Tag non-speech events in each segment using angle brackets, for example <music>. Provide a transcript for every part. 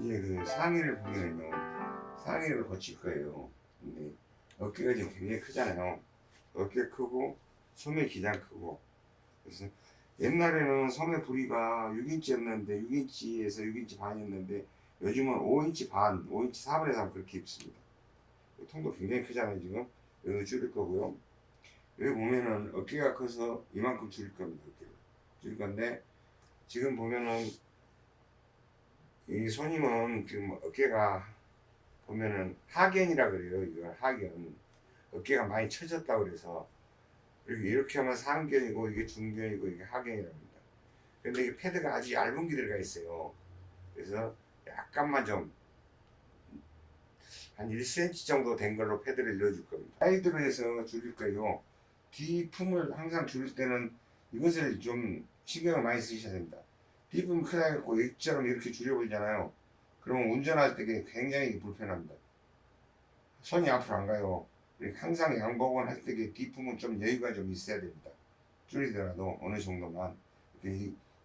이제 그 상의를 보면요. 상의를 거칠 거예요. 근데 어깨가 지금 굉장히 크잖아요. 어깨 크고 소매 기장 크고. 그래서 옛날에는 소매 부리가 6인치였는데 6인치에서 6인치 반이었는데 요즘은 5인치 반, 5인치 4분의 3 그렇게 입습니다. 통도 굉장히 크잖아요 지금. 여기 줄일 거고요. 여기 보면은 어깨가 커서 이만큼 줄일 겁니다 어깨를. 줄일 건데 지금 보면은 이 손님은 지금 어깨가 보면은 하견이라 그래요. 이거 하견. 어깨가 많이 처졌다고 그래서 이렇게, 이렇게 하면 상견이고 이게 중견이고 이게 하견이랍니다. 근데 이게 패드가 아주 얇은 게 들어가 있어요. 그래서 약간만 좀 한 1cm 정도 된 걸로 패드를 넣어줄 겁니다. 사이드로 해서 줄일 거예요. 뒤품을 항상 줄일 때는 이것을 좀 신경을 많이 쓰셔야 됩니다. 뒷품 크다 해갖고 이처럼 이렇게 줄여버리잖아요. 그러면 운전할 때 굉장히 불편합니다. 손이 앞으로 안 가요. 항상 양복은 할 때 뒷품은 좀 여유가 좀 있어야 됩니다. 줄이더라도 어느 정도만.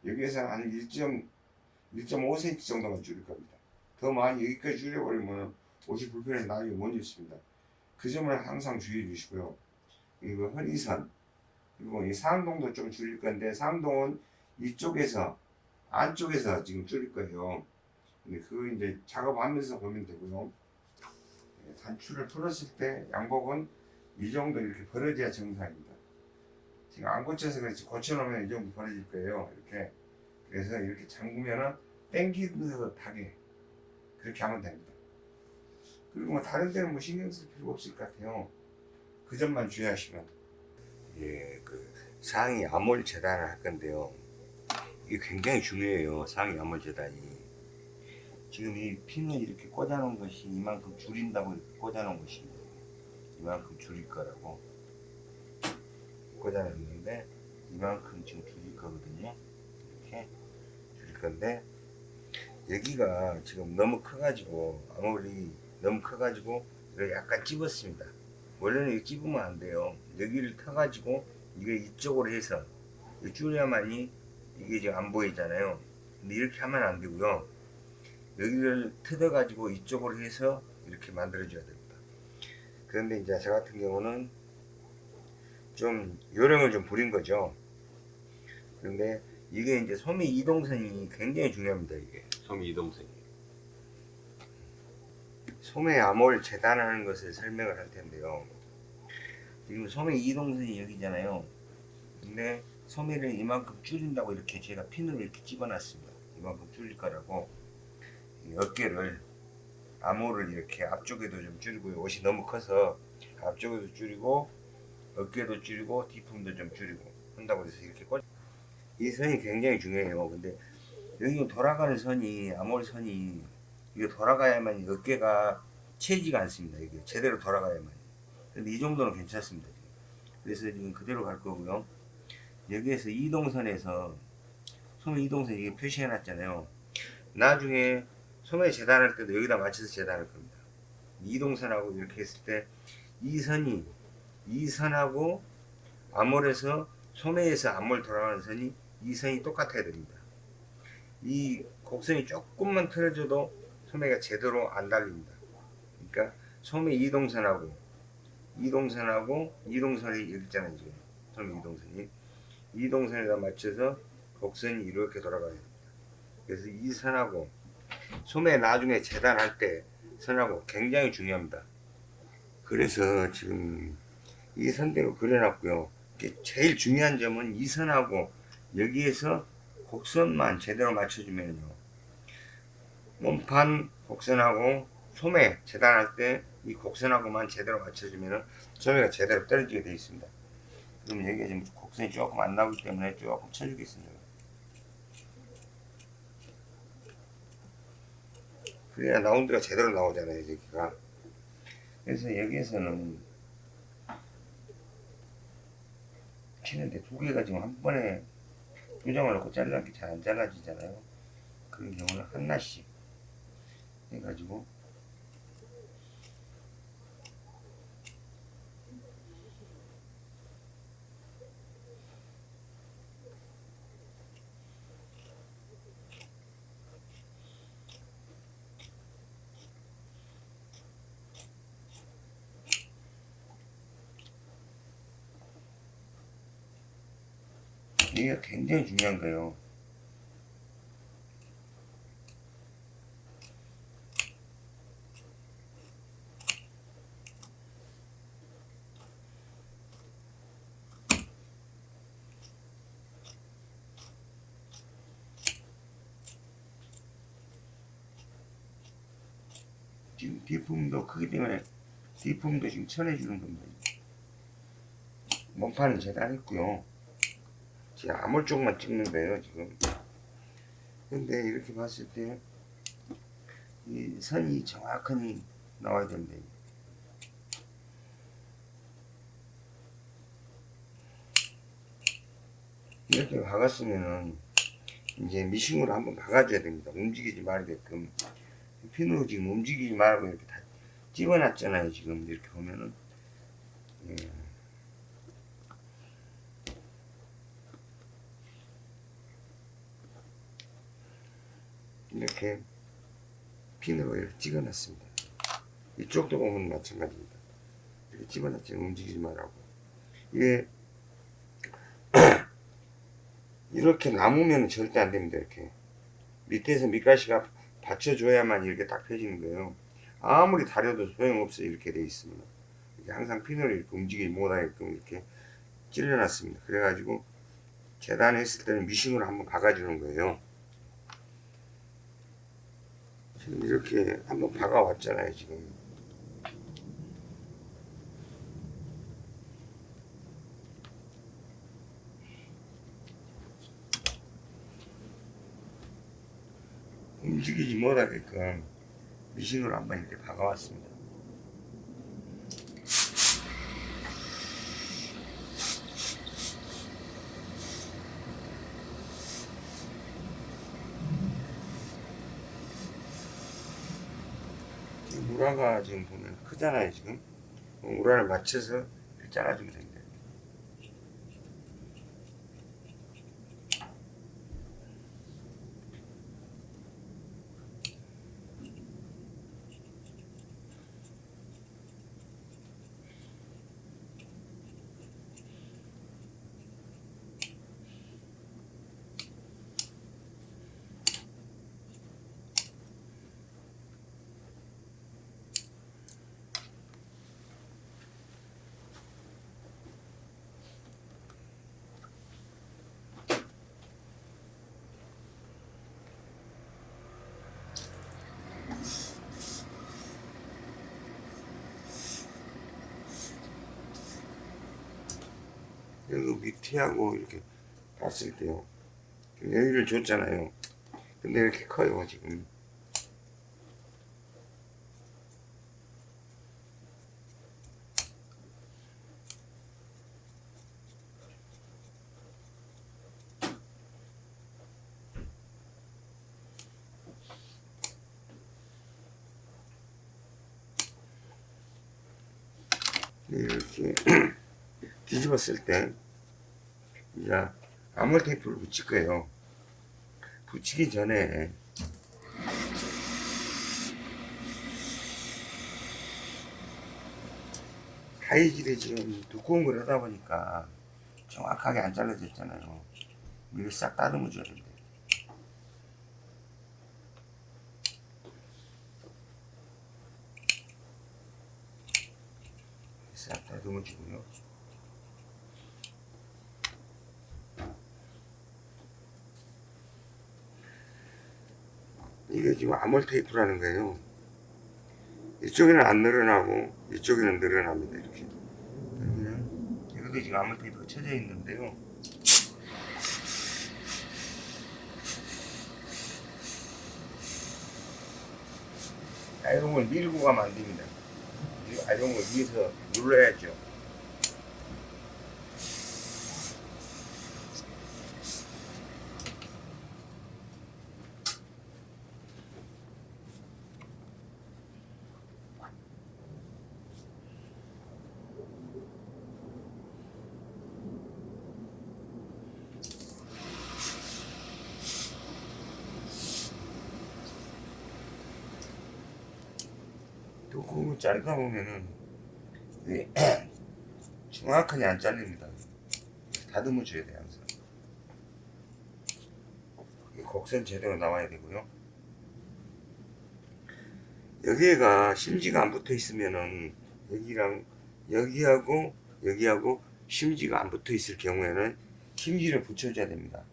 여기에서 한 1.5cm 정도만 줄일 겁니다. 더 많이 여기까지 줄여버리면 옷이 불편해서 나중에 못 입습니다. 그 점을 항상 주의해 주시고요. 그리고 허리선, 그리고 이 상동도 좀 줄일 건데 상동은 이쪽에서 안쪽에서 지금 줄일 거예요. 근데 그거 이제 작업하면서 보면 되고요. 네, 단추를 풀었을 때 양복은 이 정도 이렇게 벌어져야 정상입니다. 지금 안 고쳐서 그렇지 고쳐놓으면 이 정도 벌어질 거예요. 이렇게 그래서 이렇게 잠그면은 땡기는 듯하게 그렇게 하면 됩니다. 그리고 뭐 다른 데는 뭐 신경 쓸 필요가 없을 것 같아요. 그 점만 주의하시면. 예, 그 상의 암홀 재단을 할 건데요. 이게 굉장히 중요해요. 상의 암홀 재단이. 지금 이 핀을 이렇게 꽂아놓은 것이 이만큼 줄인다고 이렇게 꽂아놓은 것이 이만큼 줄일 거라고 꽂아놨는데 이만큼 지금 줄일 거거든요. 이렇게 줄일 건데 여기가 지금 너무 커가지고 아무리 너무 커가지고 약간 찝었습니다. 원래는 이거 찝으면 안 돼요. 여기를 터가지고 이거 이쪽으로 해서 줄여야만이 이게 지금 안 보이잖아요. 근데 이렇게 하면 안 되고요. 여기를 뜯어 가지고 이쪽으로 해서 이렇게 만들어 줘야 됩니다. 그런데 이제 저 같은 경우는 좀 요령을 좀 부린 거죠. 그런데 이게 이제 소매 이동선이 굉장히 중요합니다. 이게 소매 이동선이. 소매 암홀 재단하는 것을 설명을 할 텐데요. 지금 소매 이동선이 여기잖아요. 근데 소매를 이만큼 줄인다고 이렇게 제가 핀으로 이렇게 집어놨습니다. 이만큼 줄일 거라고 어깨를 암호를 이렇게 앞쪽에도 좀 줄이고 옷이 너무 커서 앞쪽에도 줄이고 어깨도 줄이고 뒤품도 좀 줄이고 한다고 해서 이렇게 꽂. 이 선이 굉장히 중요해요. 근데 여기 돌아가는 선이 암홀 선이 이게 돌아가야만 어깨가 채지가 않습니다. 이게 제대로 돌아가야만. 근데 이 정도는 괜찮습니다. 그래서 지금 그대로 갈 거고요. 여기에서 이동선에서 소매 이동선 이게 표시해 놨잖아요. 나중에 소매 재단할 때도 여기다 맞춰서 재단할 겁니다. 이동선하고 이렇게 했을 때 이 선이 이 선하고 암홀에서 소매에서 암홀 돌아가는 선이 이 선이 똑같아야 됩니다. 이 곡선이 조금만 틀어져도 소매가 제대로 안 달립니다. 그러니까 소매 이동선하고 이동선하고 이동선이 여기 있잖아요. 지금 소매 이동선이 이 동선에다 맞춰서 곡선이 이렇게 돌아가야 됩니다. 그래서 이 선하고 소매 나중에 재단할 때 선하고 굉장히 중요합니다. 그래서 지금 이 선대로 그려놨고요. 제일 중요한 점은 이 선하고 여기에서 곡선만 제대로 맞춰주면요. 몸판 곡선하고 소매 재단할 때 이 곡선하고만 제대로 맞춰주면 소매가 제대로 떨어지게 되어 있습니다. 그럼 여기가 지금 곡선이 조금 안 나오기 때문에 조금 쳐주겠습니다. 그래야 라운드가 제대로 나오잖아요 여기가 그래서 여기에서는 치는데 두 개가 지금 한 번에 조정을 놓고 잘라기 잘안 잘라지잖아요 그런 경우는 하나씩 해가지고 이게 굉장히 중요한 거예요. 지금 뒷품도 크기 때문에 뒷품도 지금 쳐내주는 겁니다. 몸판은 재단했고요. 지금 암홀 쪽만 찍는 거예요 지금. 근데 이렇게 봤을 때 이 선이 정확하게 나와야 된다. 이렇게 박았으면은 이제 미싱으로 한번 박아줘야 됩니다. 움직이지 말게끔. 핀으로 지금 움직이지 말고 이렇게 다 집어놨잖아요. 지금 이렇게 보면은. 예. 이렇게 핀으로 이렇게 찍어 놨습니다. 이쪽도 보면 마찬가지입니다. 이렇게 집어놨지 움직이지 말라고. 이게 <clears throat> 이렇게 남으면 절대 안 됩니다. 이렇게 밑에서 밑가시가 받쳐줘야만 이렇게 딱 펴지는 거예요. 아무리 다려도 소용없어요. 이렇게 돼 있으면. 이렇게 항상 핀을 이렇게 움직이지 못하게끔 이렇게 찔러놨습니다. 그래가지고 재단했을 때는 미싱으로 한번 박아주는 거예요. 지금 이렇게 한번 박아왔잖아요. 지금. 움직이지 못하게끔 미싱으로 한번 이렇게 박아왔습니다. 우라가 지금 보면 크잖아요 지금 우라를 맞춰서 잘라주면 됩니다. 여기 밑에하고 이렇게 봤을 때요. 여기를 줬잖아요. 근데 이렇게 커요, 지금. 이렇게 <clears throat> 뒤집었을 때 이제 암홀 테이프를 붙일 거예요. 붙이기 전에 가위질이 지금 두꺼운 걸 하다 보니까 정확하게 안 잘라졌잖아요. 이걸 싹 다듬어 줘야 됩니다. 싹 다듬어 주고요. 이게 지금 암홀 테이프라는 거예요. 이쪽에는 안 늘어나고 이쪽에는 늘어납니다. 이렇게. 그러면 이것도 지금 암홀 테이프가 쳐져 있는데요. 아이롱을 밀고 가면 안 됩니다. 이 아이롱을 위에서 눌러야죠. 두꺼운 자르다 보면은 <clears throat> 정확하게 안 잘립니다. 다듬어 줘야 돼요 항상. 곡선 제대로 나와야 되고요. 여기가 심지가 안 붙어 있으면은 여기랑 여기하고 여기하고 심지가 안 붙어 있을 경우에는 심지를 붙여줘야 됩니다.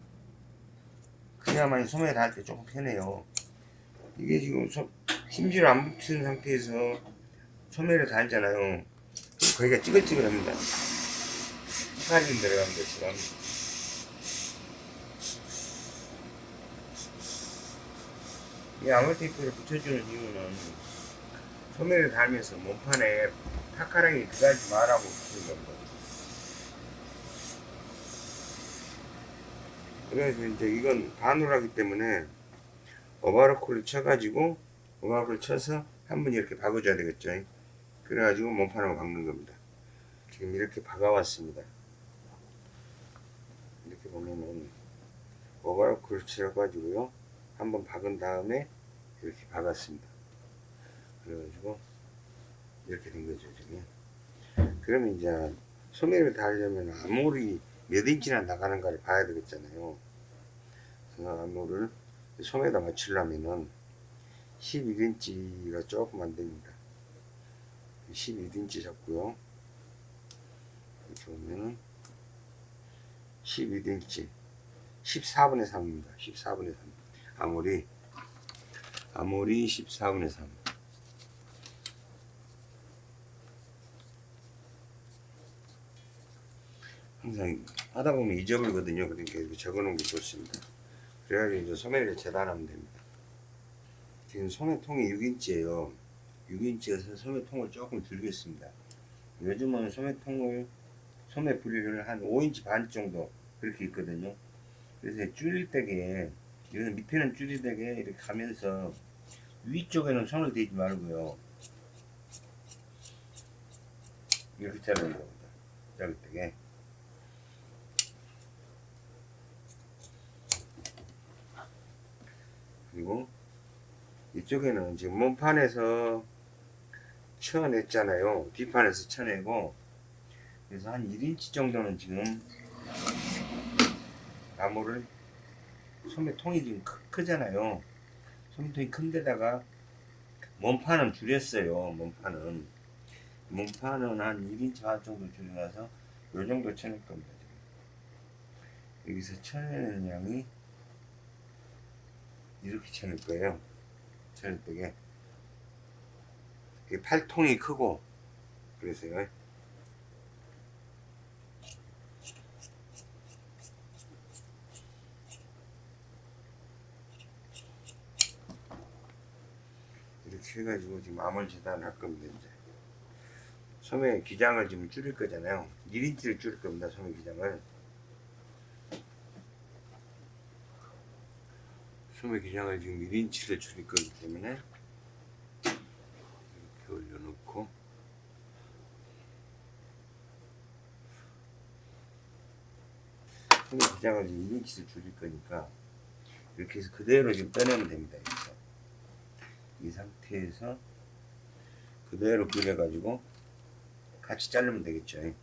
그래야만 소매를 달때 조금 편해요. 이게 지금 소, 심지를 안 붙은 상태에서 소매를 달잖아요. 거기가 찌글찌글합니다. 헷갈림 들어간 것처럼. 이 아몰 테이프를 붙여주는 이유는 소매를 달면서 몸판에 타카랑이 들어가지 말라고 붙이는 겁니다. 그래서 이제 이건 반으로하기 때문에 오바로크를 쳐가지고 오바로크를 쳐서 한 번 이렇게 박아줘야 되겠죠. 그래가지고 몸판을 박는 겁니다. 지금 이렇게 박아왔습니다. 이렇게 보면은 오바로크를 쳐가지고요. 한번 박은 다음에 이렇게 박았습니다. 그래가지고 이렇게 된 거죠 지금. 그러면 이제 소매를 달려면 아무리 몇 인치나 나가는가를 봐야 되겠잖아요. 그래서 암호를 소매에다 맞추려면은 11인치가 조금 안 됩니다. 11인치 잡고요. 이렇게 보면은 12인치 14분의 3입니다. 14분의 3. 아무리 아무리 14분의 3. 항상 하다 보면 잊어버리거든요. 그러니까 이렇게 적어 놓은 게 좋습니다. 그래가지고 이제 소매를 재단하면 됩니다. 지금 소매통이 6인치예요. 6인치여서 소매통을 조금 줄이겠습니다. 요즘은 소매통을 소매 부리를 한 5인치 반 정도 그렇게 있거든요. 그래서 줄일 때게 이거는 밑에는 줄일 때게 이렇게 가면서 위쪽에는 손을 대지 말고요. 이렇게 자르는 겁니다. 자를 때게. 그리고 이쪽에는 지금 몸판에서 쳐냈잖아요. 뒷판에서 쳐내고 그래서 한 1인치 정도는 지금 나무를 소매통이 지금 크, 크잖아요. 소매통이 큰 데다가 몸판은 줄였어요. 몸판은 몸판은 한 1인치 반 정도 줄여놔서 요 정도 쳐낼 겁니다. 지금. 여기서 쳐내는 양이 이렇게 쳐낼 거예요. 쳐낼 때게 팔통이 크고 그래서요. 이렇게 해가지고 지금 암을 재단할 겁니다. 이제 소매 기장을 지금 줄일 거잖아요. 1인치를 줄일 겁니다. 소매 기장을. 소매 기장을 지금 1인치를 줄일 거기 때문에 이렇게 올려놓고 기장을 지금 1인치를 줄일 거니까 이렇게 해서 그대로 지금 빼내면 됩니다. 여기서. 이 상태에서 그대로 그려가지고 같이 자르면 되겠죠.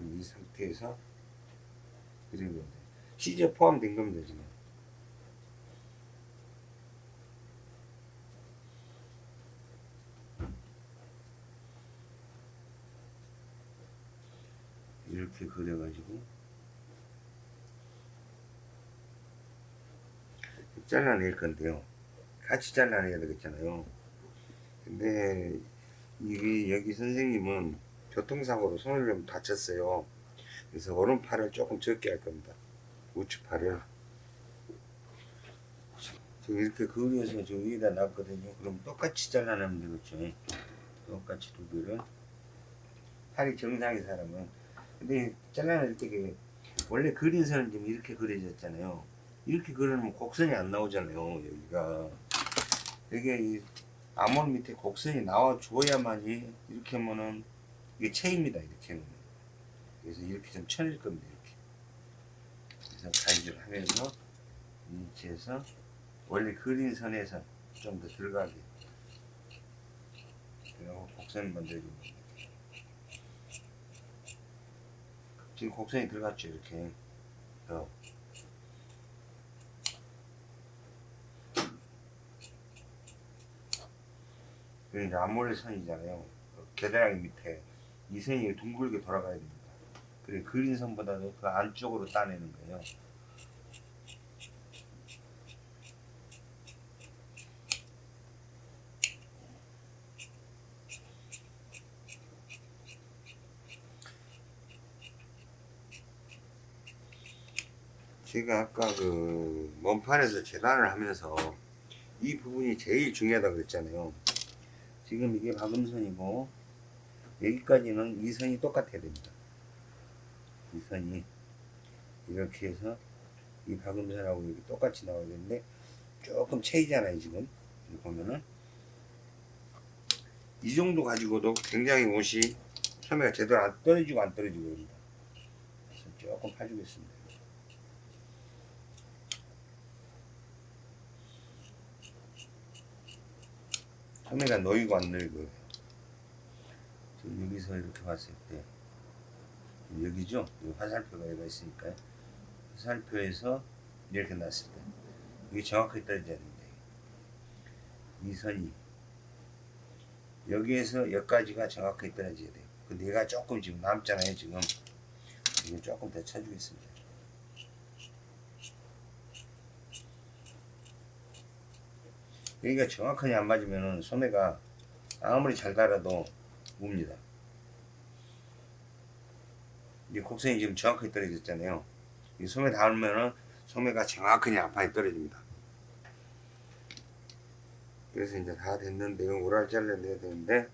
이 상태에서 그리면 돼요. 시제 포함된 겁니다, 지금. 이렇게 그려가지고 잘라낼 건데요. 같이 잘라내야 되겠잖아요. 근데 이게 여기 선생님은 교통사고로 손을 좀 다쳤어요. 그래서 오른팔을 조금 적게 할 겁니다. 우측팔을. 지금 이렇게 그려서 저 위에다 놨거든요. 그럼 똑같이 잘라내면 되겠죠. 똑같이 두 개를. 팔이 정상의 사람은. 근데 잘라낼 때 원래 그린 선은 지금 이렇게 그려졌잖아요. 이렇게 그리면 곡선이 안 나오잖아요. 여기가. 이게 이 암홀 밑에 곡선이 나와 줘야만이 이렇게 하면은 이게 체입니다. 이렇게 하면. 그래서 이렇게 좀 쳐낼 겁니다. 이렇게. 그래서 가위질 하면서 이 위치에서 원래 그린 선에서 좀 더 들어가게. 그리고 곡선을 만들어줍니다. 지금 곡선이 들어갔죠. 이렇게. 어. 그 암몰레 선이잖아요. 그 겨드랑이 밑에 이 선이 둥글게 돌아가야 됩니다. 그래 그린 선보다도 그 안쪽으로 따내는 거예요. 제가 아까 그 먼판에서 재단을 하면서 이 부분이 제일 중요하다 그랬잖아요. 지금 이게 박음선이고 여기까지는 이 선이 똑같아야 됩니다. 이 선이 이렇게 해서 이 박음선하고 이렇게 똑같이 나와야 되는데 조금 차이잖아요 지금 보면은 이 정도 가지고도 굉장히 옷이 소매가 제대로 안 떨어지고 안 떨어지고 그럽니다. 조금 파주겠습니다. 소매가 놓이고 안 지금 여기서 이렇게 봤을 때 여기죠? 여기 화살표가 여기가 있으니까요. 화살표에서 이렇게 놨을 때 이게 정확하게 떨어져야 됩니다. 이 선이 여기에서 여기까지가 정확하게 떨어져야 돼요. 근데 얘가 조금 지금 남잖아요. 지금 이거 조금 더 쳐주겠습니다. 여기가 정확하게 안 맞으면은 소매가 아무리 잘 달아도 웁니다. 이 곡선이 지금 정확하게 떨어졌잖아요. 이 소매 닿으면은 소매가 정확하게 앞판에 떨어집니다. 그래서 이제 다 됐는데요. 오랄 잘라내야 되는데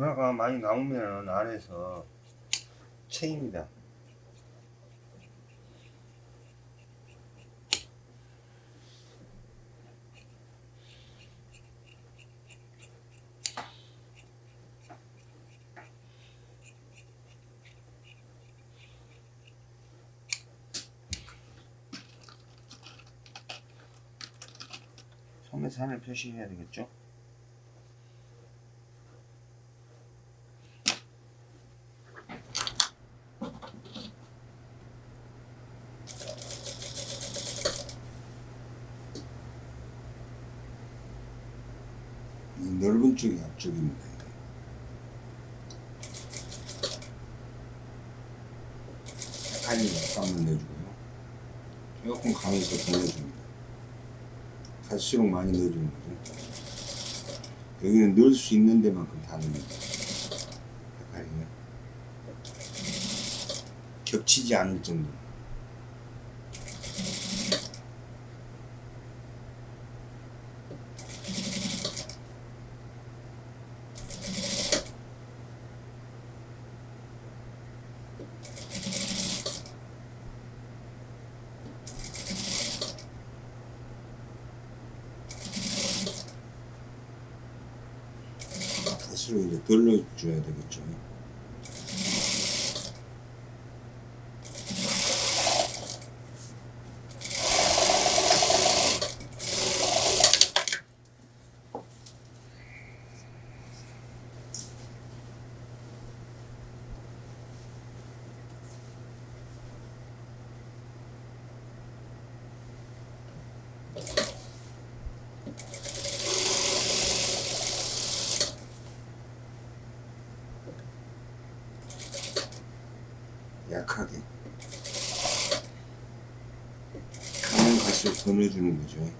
누나가 많이 나오면 안에서 체입니다. 소매산을 표시해야 되겠죠? 이 넓은 쪽이 앞쪽입니다. 약간이 약간만 내주고요. 조금 강해서 더 내줍니다. 갈수록 많이 넣어주는 거죠. 여기는 넣을 수 있는 데만큼 다 넣습니다. 약간이요. 겹치지 않을 정도. 갈수록 이제 덜 넣어줘야 되겠죠. 약하게 가면 넣어주는 거죠.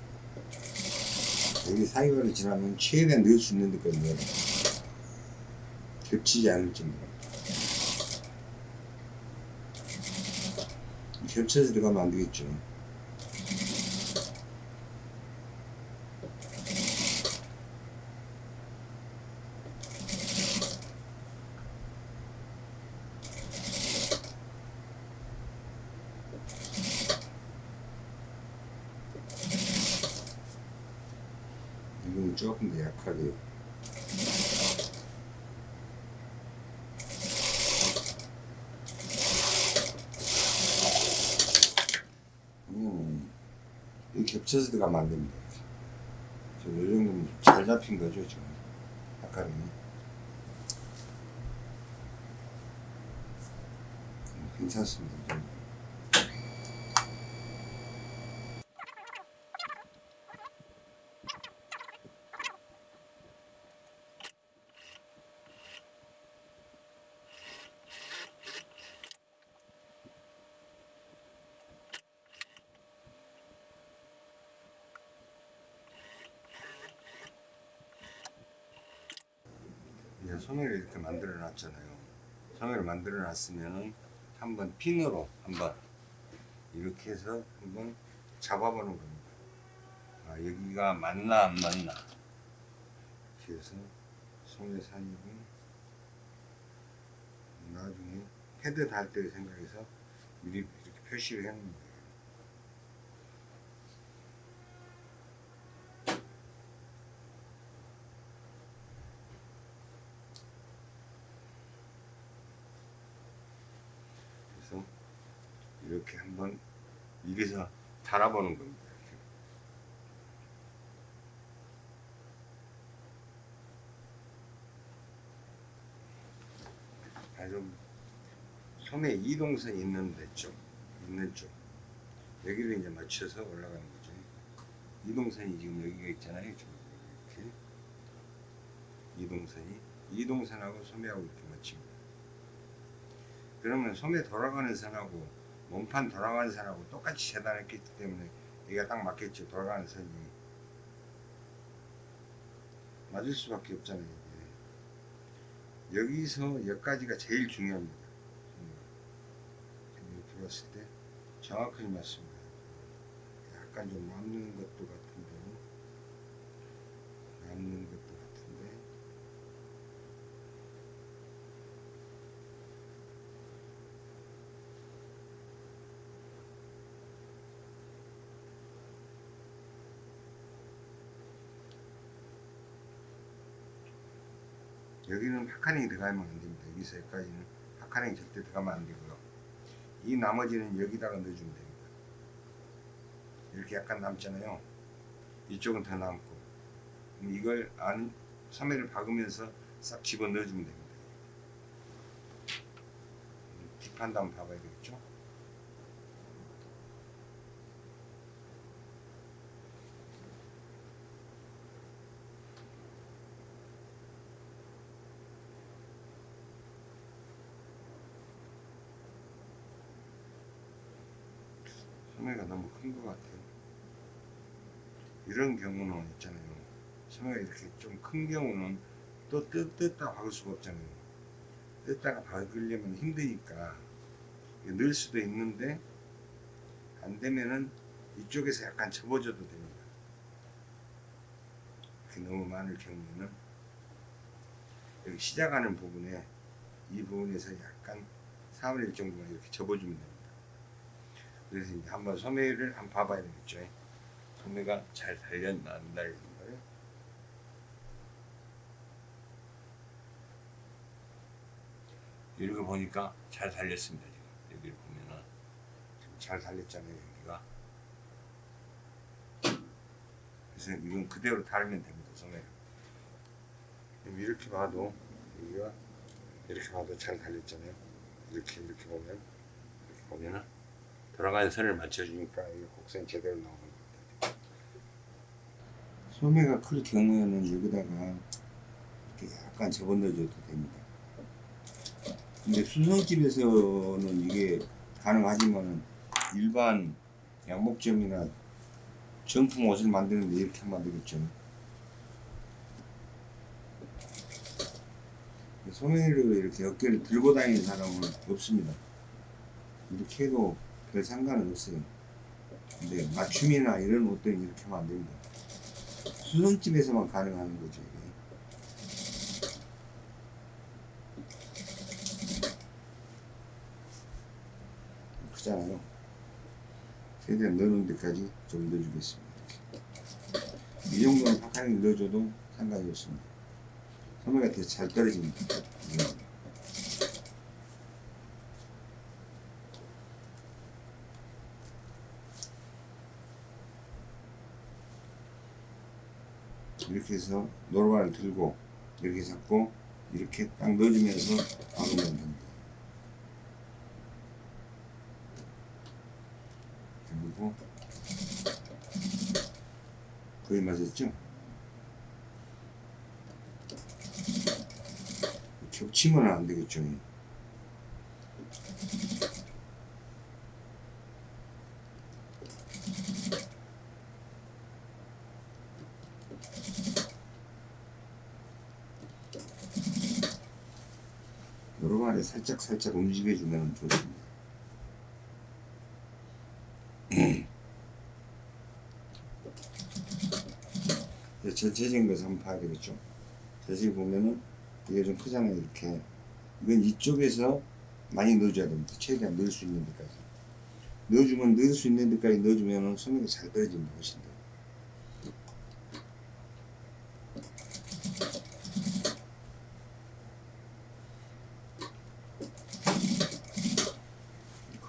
여기 사이가를 지나면 최대한 넣을 수 있는 데까지 넣어라 겹치지 않을 정도로. 겹쳐서 들어가면 안 되겠죠 이건 조금 더 약하게요 음, 이 겹쳐서 들어가면 안 됩니다. 지금 이 정도면 잘 잡힌 거죠, 지금. 아까는. 음, 괜찮습니다. 이 정도. 이제 소매를 이렇게 만들어 놨잖아요. 소매를 만들어 놨으면은 한번 핀으로 한번 이렇게 해서 한번 잡아보는 겁니다. 아, 여기가 맞나 안 맞나. 소매 사이고 나중에 헤드 달 때 생각해서 미리 이렇게 표시를 거예요. 그래서 이렇게 한번 이래서 달아보는 겁니다. 아주 소매 이동선 있는 데 쪽, 있는 쪽 여기를 이제 맞춰서 올라가는 거죠. 이동선이 지금 여기가 있잖아요. 좀 이렇게 이동선이 이동선하고 소매하고 이렇게 맞춥니다. 그러면 소매 돌아가는 선하고 몸판 돌아가는 선하고 똑같이 재단했기 때문에 여기가 딱 맞겠죠. 돌아가는 선이 맞을 수밖에 없잖아요. 이게. 여기서 여기까지가 제일 중요합니다. 봤을 때 정확하게 맞습니다. 약간 좀 남는 것도 같은데 남는 것도 같은데 여기는 puckering이 들어가면 안 됩니다. 여기서 여기까지는 puckering이 절대 들어가면 안 되고요. 이 나머지는 여기다가 넣어주면 됩니다. 이렇게 약간 남잖아요. 이쪽은 더 남고. 이걸 안, 소매를 박으면서 싹 집어 넣어주면 됩니다. 뒷판도 한번 봐봐야 되겠죠? 소매가 너무 큰 것 같아요. 이런 경우는 있잖아요. 소매가 이렇게 좀 큰 경우는 또 뜯, 뜯다 박을 수가 없잖아요. 뜯다가 박으려면 힘드니까 넣을 수도 있는데 안 되면은 이쪽에서 약간 접어줘도 됩니다. 너무 많을 경우에는 여기 시작하는 부분에 이 부분에서 약간 3분의 1 정도만 이렇게 접어주면 됩니다. 그래서 이제 한번 소매를 한번 봐봐야 되겠죠. 소매가 잘 달렸나 안 달렸나 요 이렇게 보니까 잘 달렸습니다. 지금 여기를 보면은 지금 잘 달렸잖아요. 여기가. 그래서 이건 그대로 달면 됩니다. 소매를. 이렇게 봐도 여기가 이렇게 봐도 잘 달렸잖아요. 이렇게 이렇게 보면 이렇게 보면은 돌아가는 선을 맞춰주니까 이 곡선이 제대로 나오는 겁니다. 소매가 클 경우에는 여기다가 이렇게 약간 접어 넣어줘도 됩니다. 근데 수성집에서는 이게 가능하지만 일반 양복점이나 정품 옷을 만드는데 이렇게 되겠죠. 소매를 이렇게 어깨를 들고 다니는 사람은 없습니다. 이렇게 해도 별 상관은 없어요. 근데 맞춤이나 이런 옷들은 이렇게 하면 안 됩니다. 수성집에서만 가능한 거죠. 크잖아요. 최대한 넣는 데까지 좀 넣어주겠습니다. 이 정도는 파카링 넣어줘도 상관이 없습니다. 소매가 되게 잘 떨어집니다. 이렇게 해서 노루발을 들고 이렇게 잡고 이렇게 딱 넣어주면서 박으면 됩니다. 그리고 거의 맞았죠? 겹치면 안 되겠죠. 마리 살짝 살짝 움직여주면 좋습니다. 이제 전체적인 것을 한번 봐야 되겠죠. 자세히 보면은 이게 좀 크잖아요. 이렇게 이건 이쪽에서 많이 넣어줘야 됩니다. 최대한 넣을 수 있는 데까지 넣어주면 넣을 수 있는 데까지 넣어주면 은 소매가 잘 떨어집니다. 훨씬 더.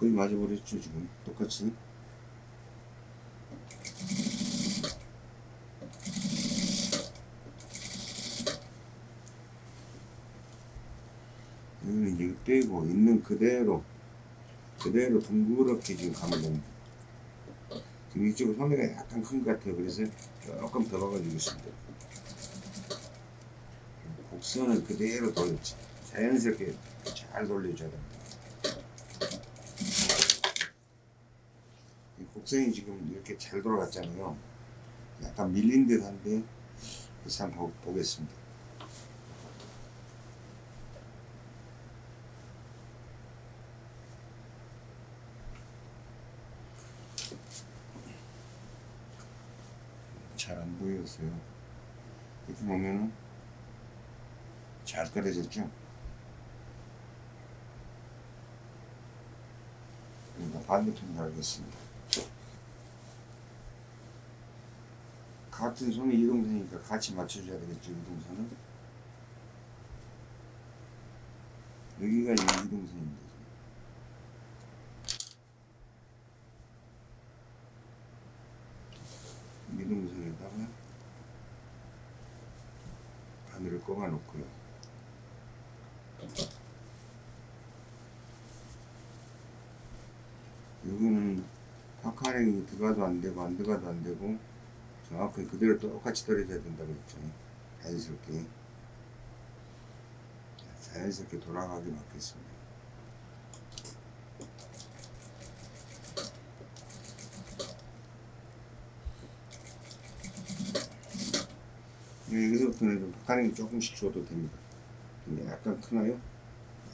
거의 맞아버렸죠 지금. 똑같이. 여기는 이제 빼고 있는 그대로 그대로 둥그렇게 지금 가면 됩니다. 지금 이쪽은 소매가 약간 큰 것 같아요. 그래서 조금 더 박아주겠습니다. 곡선을 그대로 돌렸지. 자연스럽게 잘 돌려줘야 됩니다 이 곡선이 지금 이렇게 잘 돌아갔잖아요. 약간 밀린 듯 한데, 그래서 한번 보- 보겠습니다. 잘 안 보였어요. 이렇게 보면은 잘 떨어졌죠? 그러니까 반대편 달겠습니다. 같은 손이 이동선이니까 같이 맞춰줘야 되겠죠, 이동선은. 여기가 이동선입니다. 이동선에다가 바늘을 꼽아 놓고요. 여기는 파카링이 들어가도 안 되고 안 들어가도 안 되고 정확히 그대로 똑같이 떨어져야 된다고 했죠. 자연스럽게 자연스럽게 돌아가게 맞겠습니다. 네, 여기서부터는 좀 파카링이 조금씩 줘도 됩니다. 근데 약간 크나요?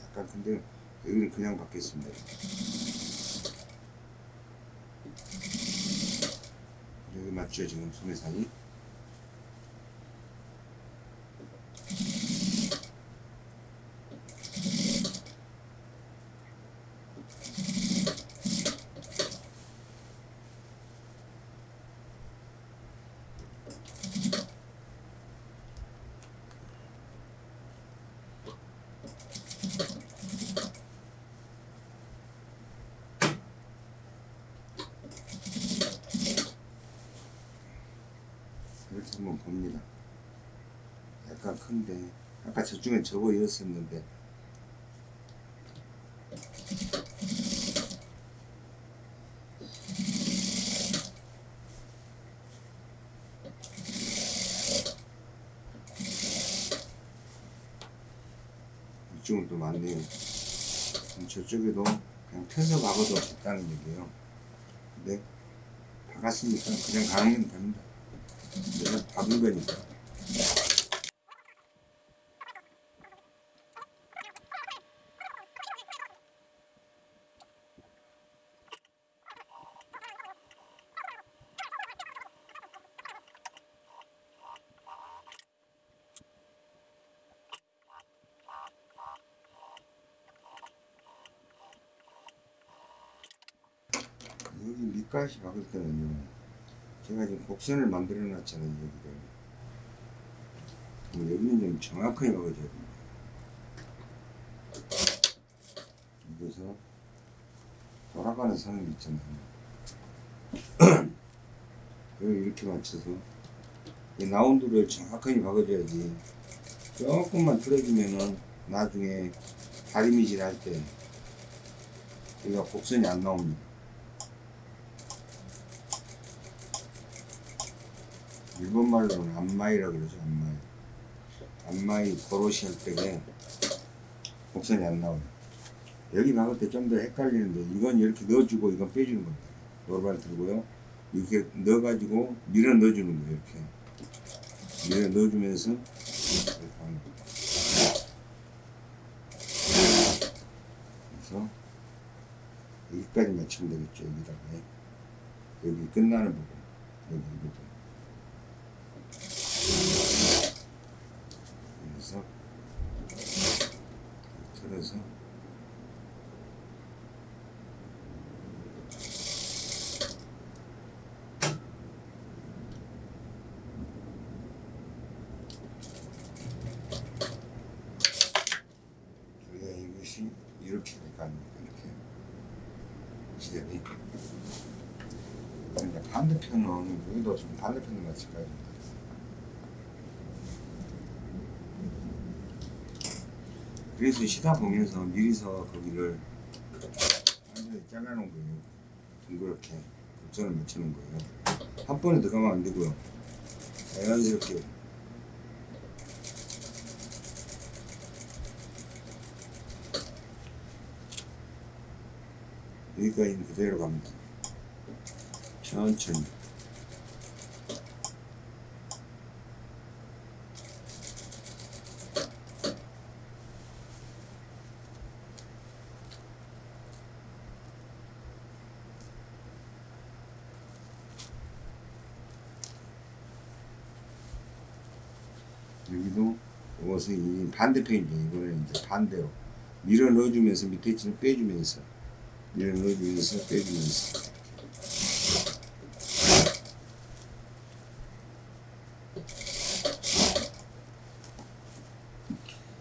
약간 큰데 여기는 그냥 받겠습니다. 여기 맞죠 지금 소매산이 한번 봅니다. 약간 큰데 아까 저쪽엔 저거 이었었는데 이쪽은 또 많네요. 저쪽에도 그냥 펴서 박아도 됐다는 얘기예요. 근데 박았으니까 그냥 가는 됩니다. 박은 거니까. 밑가시 박을 때는요. 제가 지금 곡선을 만들어 놨잖아요, 여기를. 그럼 여기는 좀 정확하게 박아줘야 됩니다. 여기서 돌아가는 선을 있잖아요. <clears throat> 여기 이렇게 맞춰서 이 라운드를 정확하게 박아줘야지 조금만 틀어주면은 나중에 다리미질 할 때 여기가 곡선이 안 나옵니다. 일본 말로는 안마이라 그러죠 안마이. 안마이 고로시 할 때에 곡선이 안 나와요 여기 박을 때 좀 더 헷갈리는데 이건 이렇게 넣어주고 이건 빼주는 겁니다. 노르발 들고요. 이렇게 넣어가지고 밀어 넣어주는 거예요 이렇게. 밀어 넣어주면서 이렇게 하는 거예요. 그래서 여기까지 맞추면 되겠죠 여기다가. 여기 끝나는 부분 여기 이 부분 그래서. 틀어서. 우리가 이것이 이렇게 아닙니까 이렇게 시대이 근데 반대편은 여기도 좀 반대편을 맞출까요? 그래서 시다 보면서 미리서 거기를 완전히 잘라놓은 거예요. 둥그렇게 곡선을 맞추는 거예요. 한 번에 들어가면 안 되고요. 자연스럽게 여기까지 그대로 갑니다. 천천히. 여기도 이 반대편이죠. 이거는 이제 반대로 밀어 넣어주면서 밑에 있는 빼주면서 밀어 넣어주면서 빼주면서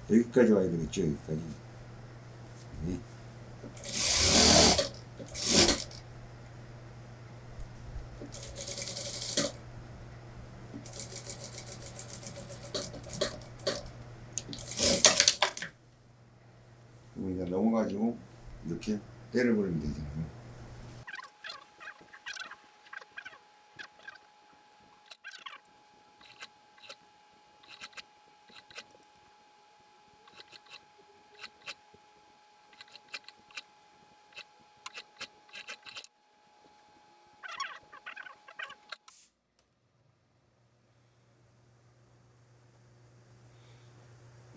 여기까지 와야 되겠죠. 여기까지. 네. 그리고 이제 넘어가지고 이렇게 때려버리면 되잖아요.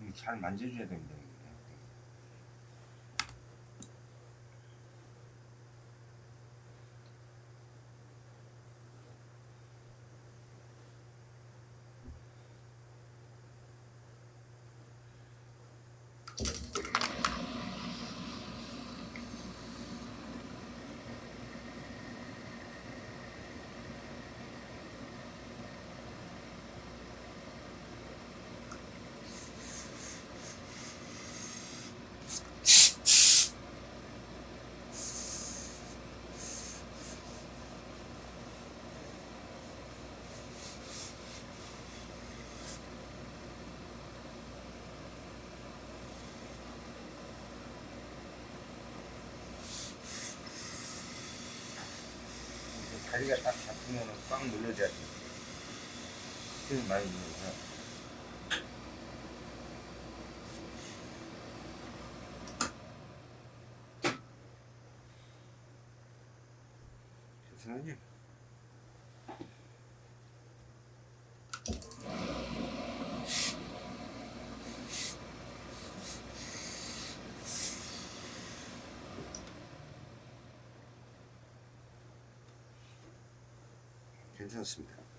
이게 잘 만져줘야 됩니다. 자리가 딱 잡히면 꽉 눌러줘야지. 힘을 많이 눌러서. 됐는지? 괜찮습니다.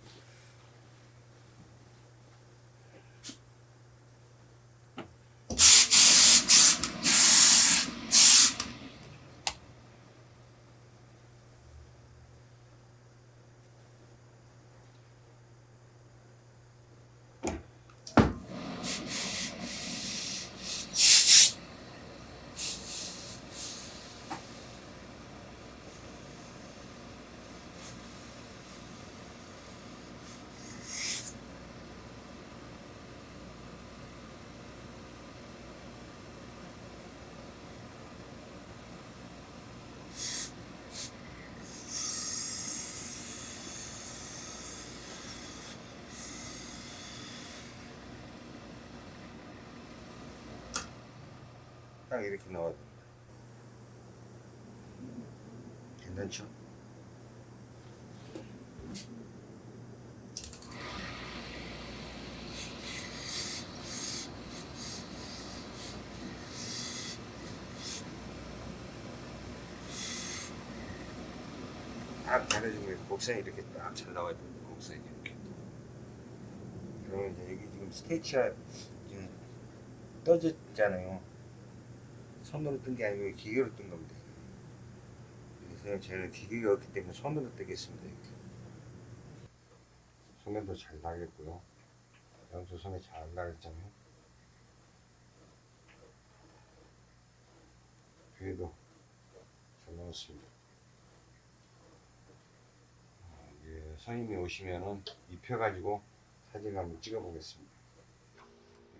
딱 이렇게 나와야 됩니다. 괜찮죠? 딱 잘해주고 있고 곡선이 이렇게 딱 잘 나와야 됩니다. 곡선이 이렇게. 그러면 이제 여기 지금 스테이치가 지금 떠졌잖아요. 손으로 뜬 게 아니고 기계로 뜬 겁니다. 그래서 저는 기계가 없기 때문에 손으로 뜨겠습니다. 이렇게. 소면도 잘 나겠고요. 양쪽 소면 잘 나겠잖아요. 뒤에도 잘 나왔습니다. 어, 예, 선생님이 오시면은 입혀가지고 사진 한번 찍어보겠습니다.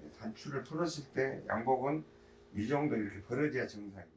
예, 단추를 풀었을 때 양복은 이 정도 이렇게 벌어져야 정상입니다.